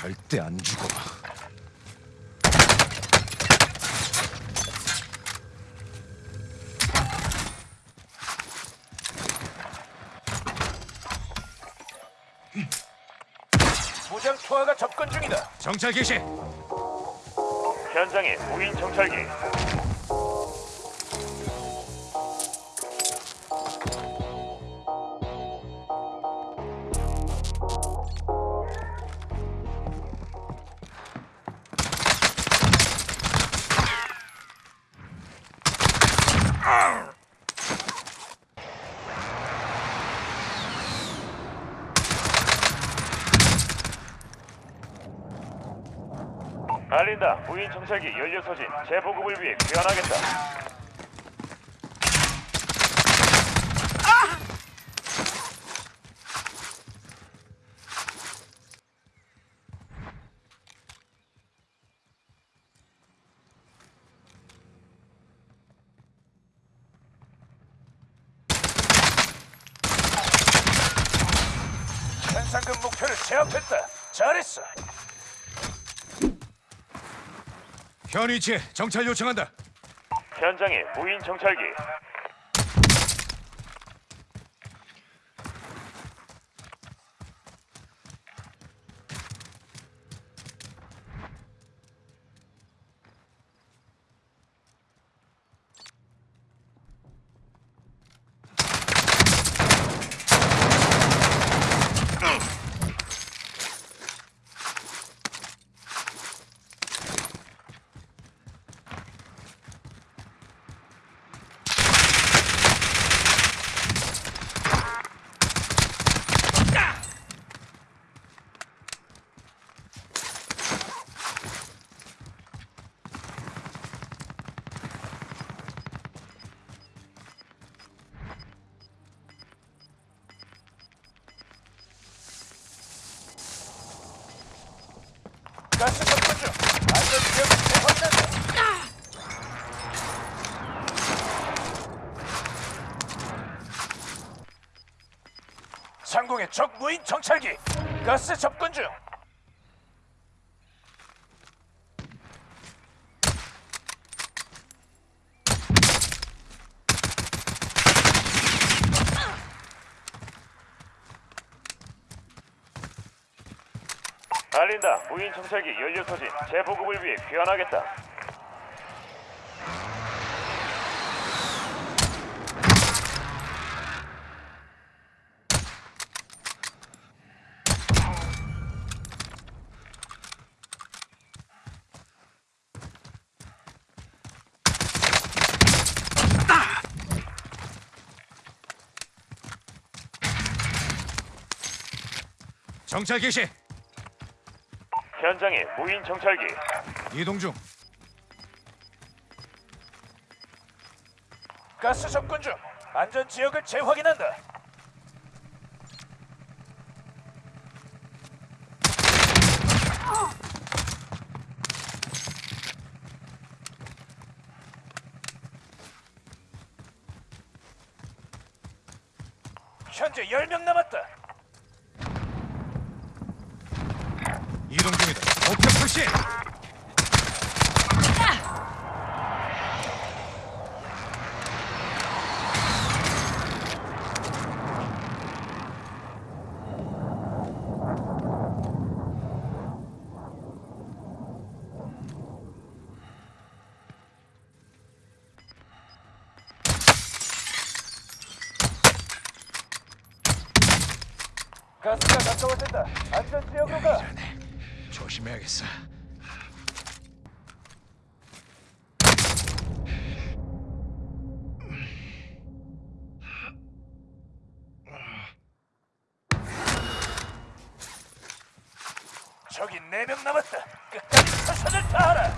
절대 안 죽어. 무장 투하가 접근 중이다. 정찰 개시. 현장에 무인 정찰기. 알린다. 무인 정찰기 연료 소진 재보급을 위해 귀환하겠다. 현상금 목표를 제압했다. 잘했어. 현 위치에 정찰 요청한다. 현장에 무인 정찰기. 상공의 적 무인 정찰기. 가스 접근 중. 알린다. 무인 정찰기 연료 소진 재보급을 위해 귀환하겠다. 정찰 개시. 현장에 무인 정찰기. 이동 중. 가스 접근 중. 안전 지역을 재확인한다. 현재 10명 남았다. 이동 중이다. 목표 표시. 가스가 가까워진다. 안전 지역으로 가. 조심해야겠어. 저기 네 명 남았다. 끝까지 최선을 다하라.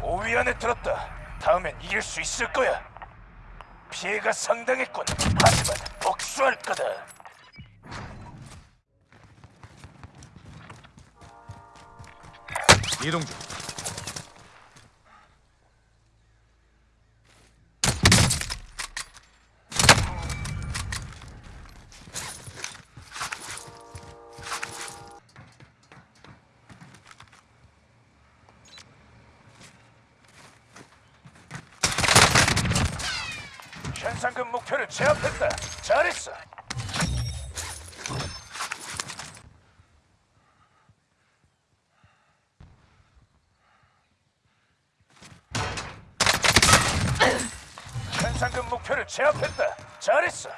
5위 안에 들었다. 다음엔 이길 수 있을 거야. 피해가 상당했군. 하지만 복수할 거다. 이동 중. 현상금 목표를 제압했다. 잘했어. 목표를 제압했다. 잘했어.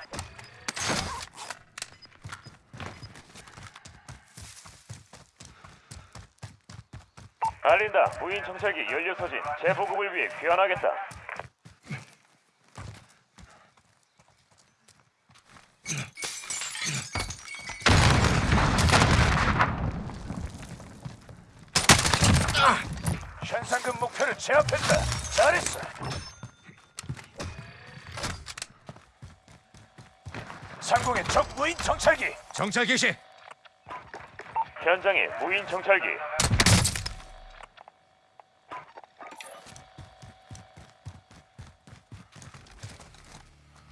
알린다. 무인 정찰기 연료 소진 재보급을 위해 귀환하겠다. 현상금 목표를 제압했다. 잘했어. 상공의 적 무인 정찰기. 정찰 개시. 현장에 무인 정찰기.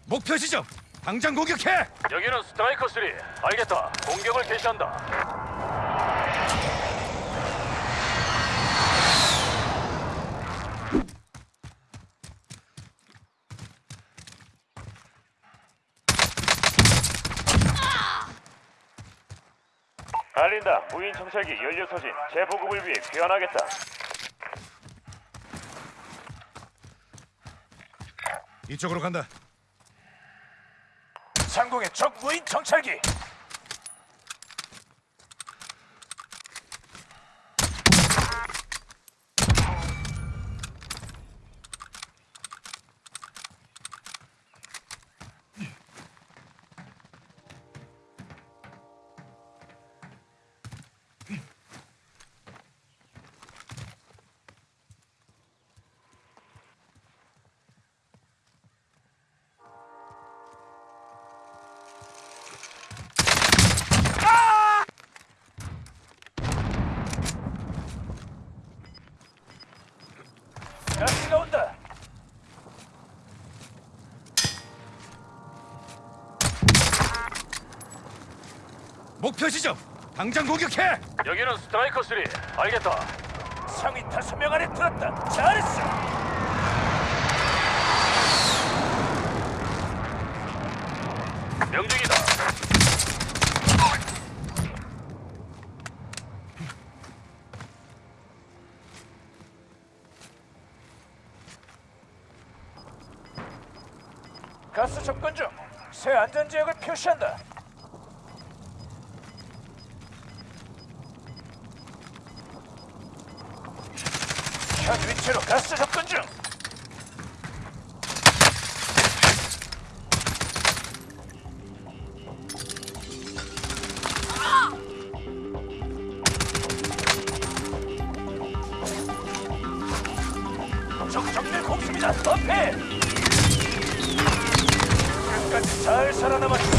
목표 지점. 당장 공격해. 여기는 스트라이커 3. 알겠다. 공격을 개시한다. 알린다. 무인 정찰기 연료 소진 재보급을 위해 귀환하겠다. 이쪽으로 간다. 상공의 적 무인 정찰기. 가스가 온다. 목표 지점. 당장 공격해. 여기는 스트라이커 3. 알겠다. 상위 다섯 명 안에 들었다. 잘했어. 명중이다. 가스 접근 중. 새 안전 지역을 표시한다. 현 위치로 가스 접근 중. 잘 살아남았다.